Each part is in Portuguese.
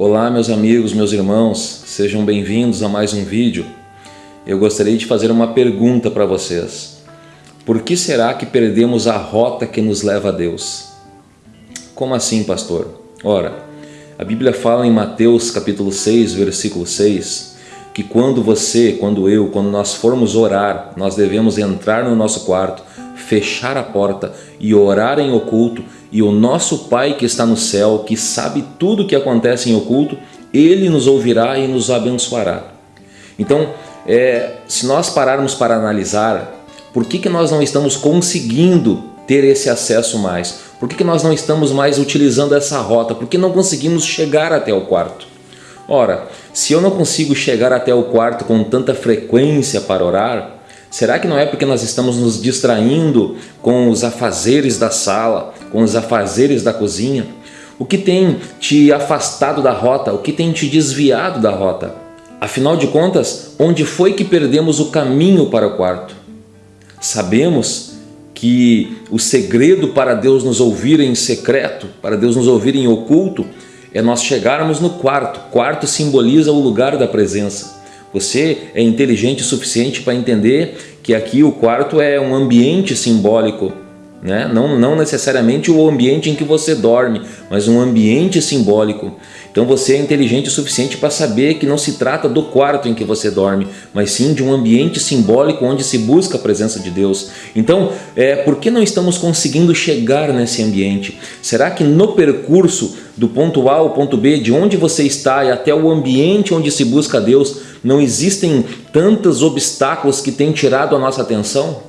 Olá meus amigos, meus irmãos, sejam bem-vindos a mais um vídeo. Eu gostaria de fazer uma pergunta para vocês. Por que será que perdemos a rota que nos leva a Deus? Como assim, pastor? Ora, a Bíblia fala em Mateus capítulo 6, versículo 6, que quando você, quando eu, quando nós formos orar, nós devemos entrar no nosso quarto, fechar a porta e orar em oculto, e o nosso Pai que está no céu, que sabe tudo o que acontece em oculto, Ele nos ouvirá e nos abençoará. Então, é, se nós pararmos para analisar, por que, que nós não estamos conseguindo ter esse acesso mais? Por que, que nós não estamos mais utilizando essa rota? Por que não conseguimos chegar até o quarto? Ora, se eu não consigo chegar até o quarto com tanta frequência para orar, Será que não é porque nós estamos nos distraindo com os afazeres da sala, com os afazeres da cozinha? O que tem te afastado da rota? O que tem te desviado da rota? Afinal de contas, onde foi que perdemos o caminho para o quarto? Sabemos que o segredo para Deus nos ouvir em secreto, para Deus nos ouvir em oculto, é nós chegarmos no quarto. Quarto simboliza o lugar da presença. Você é inteligente o suficiente para entender que aqui o quarto é um ambiente simbólico, né? não, não necessariamente o ambiente em que você dorme, mas um ambiente simbólico. Então você é inteligente o suficiente para saber que não se trata do quarto em que você dorme, mas sim de um ambiente simbólico onde se busca a presença de Deus. Então, é, por que não estamos conseguindo chegar nesse ambiente? Será que no percurso do ponto A ao ponto B, de onde você está e até o ambiente onde se busca Deus, não existem tantos obstáculos que têm tirado a nossa atenção?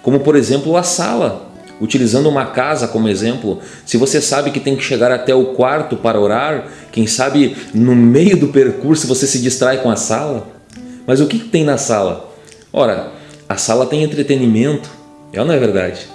Como por exemplo a sala. Utilizando uma casa como exemplo, se você sabe que tem que chegar até o quarto para orar, quem sabe no meio do percurso você se distrai com a sala? Mas o que tem na sala? Ora, a sala tem entretenimento, é ou não é verdade?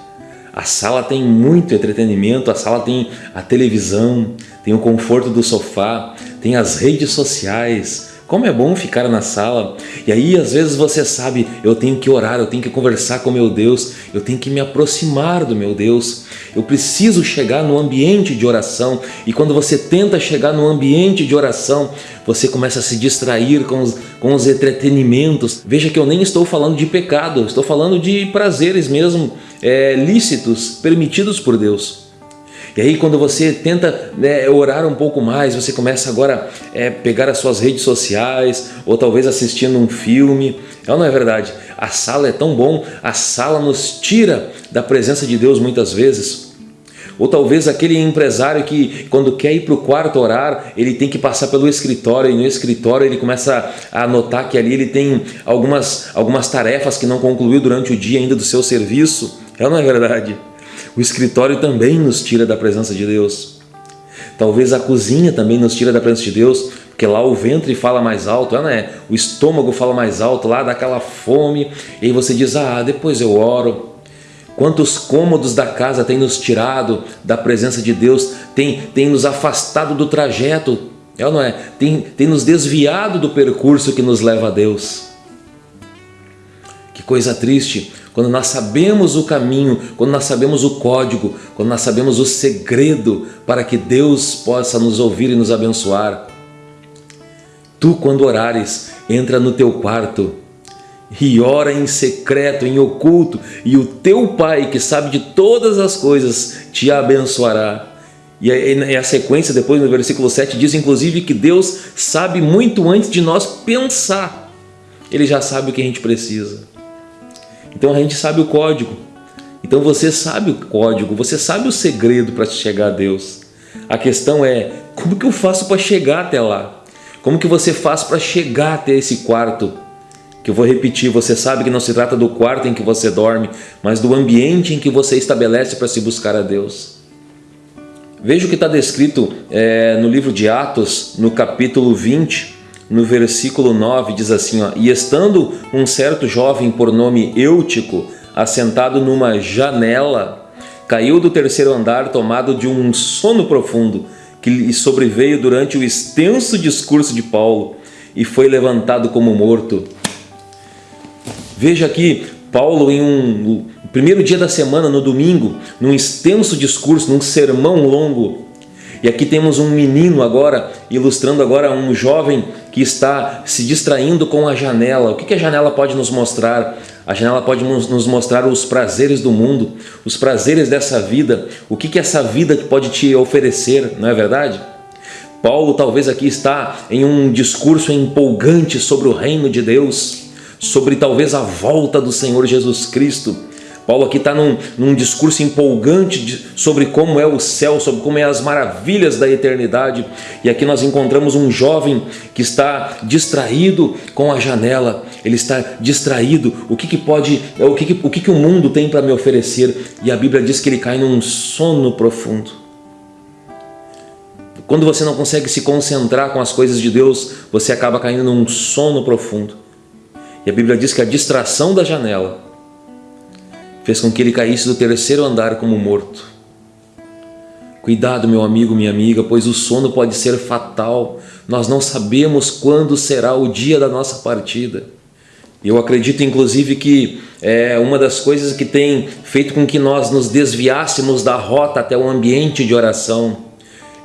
A sala tem muito entretenimento, a sala tem a televisão, tem o conforto do sofá, tem as redes sociais, como é bom ficar na sala. E aí às vezes você sabe, eu tenho que orar, eu tenho que conversar com meu Deus, eu tenho que me aproximar do meu Deus. Eu preciso chegar no ambiente de oração. E quando você tenta chegar no ambiente de oração, você começa a se distrair com os, com os entretenimentos. Veja que eu nem estou falando de pecado, estou falando de prazeres mesmo é, lícitos, permitidos por Deus. E aí quando você tenta né, orar um pouco mais, você começa agora a é, pegar as suas redes sociais ou talvez assistindo um filme. É ou não é verdade? A sala é tão bom, a sala nos tira da presença de Deus muitas vezes. Ou talvez aquele empresário que quando quer ir para o quarto orar, ele tem que passar pelo escritório e no escritório ele começa a notar que ali ele tem algumas, algumas tarefas que não concluiu durante o dia ainda do seu serviço. É ou não é verdade? O escritório também nos tira da presença de Deus. Talvez a cozinha também nos tira da presença de Deus, porque lá o ventre fala mais alto, né? o estômago fala mais alto, lá dá aquela fome, e aí você diz, ah, depois eu oro. Quantos cômodos da casa tem nos tirado da presença de Deus, tem, tem nos afastado do trajeto, é ou não é? Tem, tem nos desviado do percurso que nos leva a Deus. Que coisa triste, quando nós sabemos o caminho, quando nós sabemos o código, quando nós sabemos o segredo para que Deus possa nos ouvir e nos abençoar. Tu, quando orares, entra no teu quarto e ora em secreto, em oculto, e o teu Pai, que sabe de todas as coisas, te abençoará. E a sequência depois no versículo 7 diz inclusive que Deus sabe muito antes de nós pensar. Ele já sabe o que a gente precisa. Então a gente sabe o código. Então você sabe o código, você sabe o segredo para chegar a Deus. A questão é, como que eu faço para chegar até lá? Como que você faz para chegar até esse quarto? Que eu vou repetir, você sabe que não se trata do quarto em que você dorme, mas do ambiente em que você estabelece para se buscar a Deus. Veja o que está descrito é, no livro de Atos, no capítulo 20, no versículo 9 diz assim, ó, E estando um certo jovem por nome Eutico, assentado numa janela, caiu do terceiro andar tomado de um sono profundo, que lhe sobreveio durante o extenso discurso de Paulo, e foi levantado como morto. Veja aqui, Paulo em um primeiro dia da semana, no domingo, num extenso discurso, num sermão longo, E aqui temos um menino agora, ilustrando agora um jovem que está se distraindo com a janela. O que a janela pode nos mostrar? A janela pode nos mostrar os prazeres do mundo, os prazeres dessa vida, o que, essa vida pode te oferecer, não é verdade? Paulo talvez aqui está em um discurso empolgante sobre o reino de Deus, sobre talvez a volta do Senhor Jesus Cristo. Paulo aqui está num, num, discurso empolgante de, sobre como é o céu, sobre como é as maravilhas da eternidade. E aqui nós encontramos um jovem que está distraído com a janela. Ele está distraído. O que, que pode, o que, que, o que, que o mundo tem para me oferecer? E a Bíblia diz que ele cai num sono profundo. Quando você não consegue se concentrar com as coisas de Deus, você acaba caindo num sono profundo. E a Bíblia diz que a distração da janela fez com que ele caísse do terceiro andar como morto. Cuidado, meu amigo, minha amiga, pois o sono pode ser fatal. Nós não sabemos quando será o dia da nossa partida. Eu acredito, inclusive, que é uma das coisas que tem feito com que nós nos desviássemos da rota até o ambiente de oração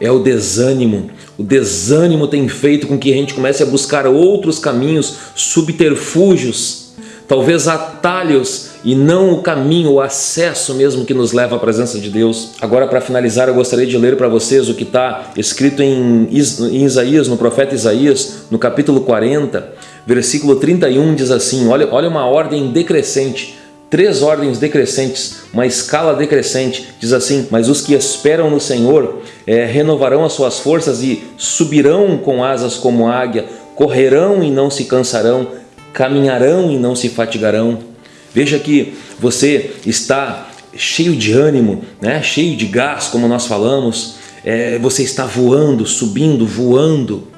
é o desânimo. O desânimo tem feito com que a gente comece a buscar outros caminhos, subterfúgios, talvez atalhos e não o caminho, o acesso mesmo que nos leva à presença de Deus. Agora, para finalizar, eu gostaria de ler para vocês o que está escrito em Isaías, no profeta Isaías, no capítulo 40, versículo 31, diz assim, olha, olha uma ordem decrescente, três ordens decrescentes, uma escala decrescente, diz assim, mas os que esperam no Senhor é, renovarão as suas forças e subirão com asas como águia, correrão e não se cansarão, caminharão e não se fatigarão. Veja que você está cheio de ânimo, né? cheio de gás, como nós falamos, é, você está voando, subindo, voando,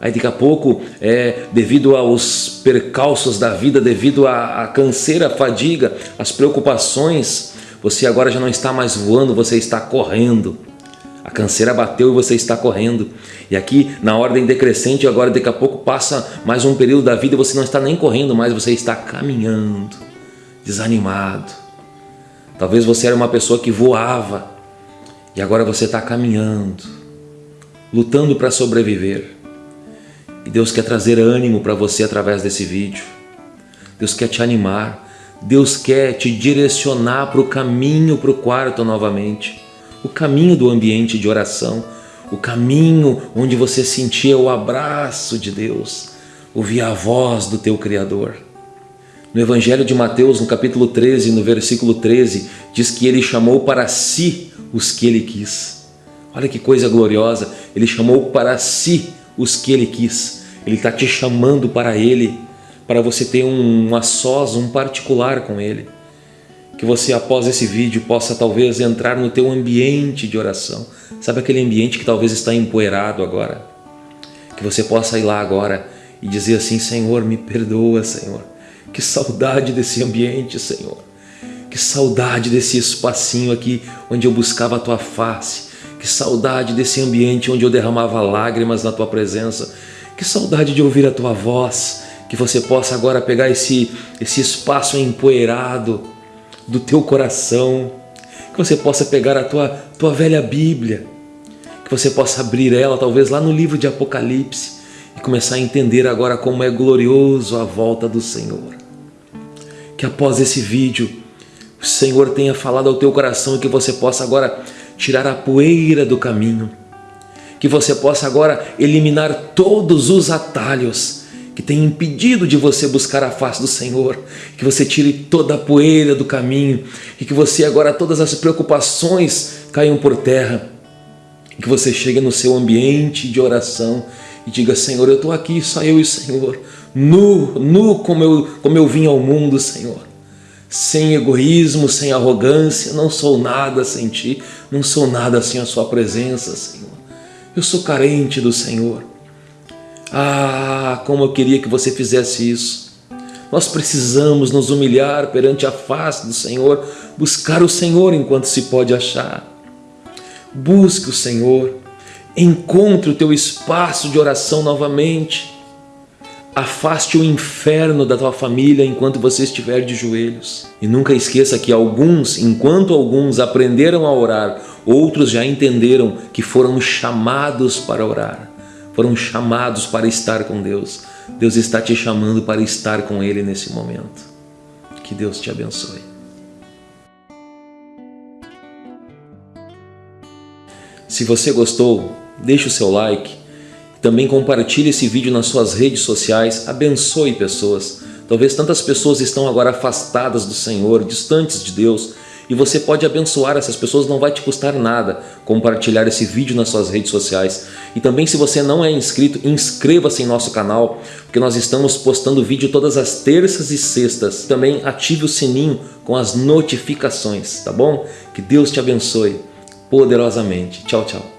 Aí daqui a pouco, é, devido aos percalços da vida, devido à, à canseira, à fadiga, às preocupações, você agora já não está mais voando, você está correndo. A canseira bateu e você está correndo. E aqui, na ordem decrescente, agora daqui a pouco passa mais um período da vida e você não está nem correndo mais, você está caminhando, desanimado. Talvez você era uma pessoa que voava e agora você está caminhando, lutando para sobreviver. E Deus quer trazer ânimo para você através desse vídeo. Deus quer te animar. Deus quer te direcionar para o caminho para o quarto novamente. O caminho do ambiente de oração. O caminho onde você sentia o abraço de Deus. Ouvir a voz do teu Criador. No Evangelho de Mateus, no capítulo 13, no versículo 13, diz que ele chamou para si os que ele quis. Olha que coisa gloriosa, ele chamou para si os que ele quis. Ele está te chamando para Ele, para você ter um a sós, um particular com Ele. Que você, após esse vídeo, possa talvez entrar no teu ambiente de oração. Sabe aquele ambiente que talvez está empoeirado agora? Que você possa ir lá agora e dizer assim, Senhor, me perdoa, Senhor. Que saudade desse ambiente, Senhor. Que saudade desse espacinho aqui onde eu buscava a Tua face. Que saudade desse ambiente onde eu derramava lágrimas na Tua presença que saudade de ouvir a tua voz, que você possa agora pegar esse, esse espaço empoeirado do teu coração, que você possa pegar a tua, tua velha Bíblia, que você possa abrir ela talvez lá no livro de Apocalipse e começar a entender agora como é glorioso a volta do Senhor. Que após esse vídeo o Senhor tenha falado ao teu coração e que você possa agora tirar a poeira do caminho que você possa agora eliminar todos os atalhos que têm impedido de você buscar a face do Senhor, que você tire toda a poeira do caminho e que você agora todas as preocupações caiam por terra, que você chegue no seu ambiente de oração e diga, Senhor, eu estou aqui, só eu e o Senhor, nu, nu como eu, como eu vim ao mundo, Senhor, sem egoísmo, sem arrogância, não sou nada sem Ti, não sou nada sem a Sua presença, Senhor. Eu sou carente do Senhor. Ah, como eu queria que você fizesse isso. Nós precisamos nos humilhar perante a face do Senhor, buscar o Senhor enquanto se pode achar. Busque o Senhor, encontre o teu espaço de oração novamente. Afaste o inferno da tua família enquanto você estiver de joelhos. E nunca esqueça que alguns, enquanto alguns aprenderam a orar Outros já entenderam que foram chamados para orar, foram chamados para estar com Deus. Deus está te chamando para estar com Ele nesse momento. Que Deus te abençoe. Se você gostou, deixe o seu like. Também compartilhe esse vídeo nas suas redes sociais. Abençoe pessoas. Talvez tantas pessoas estão agora afastadas do Senhor, distantes de Deus, e você pode abençoar essas pessoas, não vai te custar nada compartilhar esse vídeo nas suas redes sociais. E também se você não é inscrito, inscreva-se em nosso canal, porque nós estamos postando vídeo todas as terças e sextas. Também ative o sininho com as notificações, tá bom? Que Deus te abençoe poderosamente. Tchau, tchau.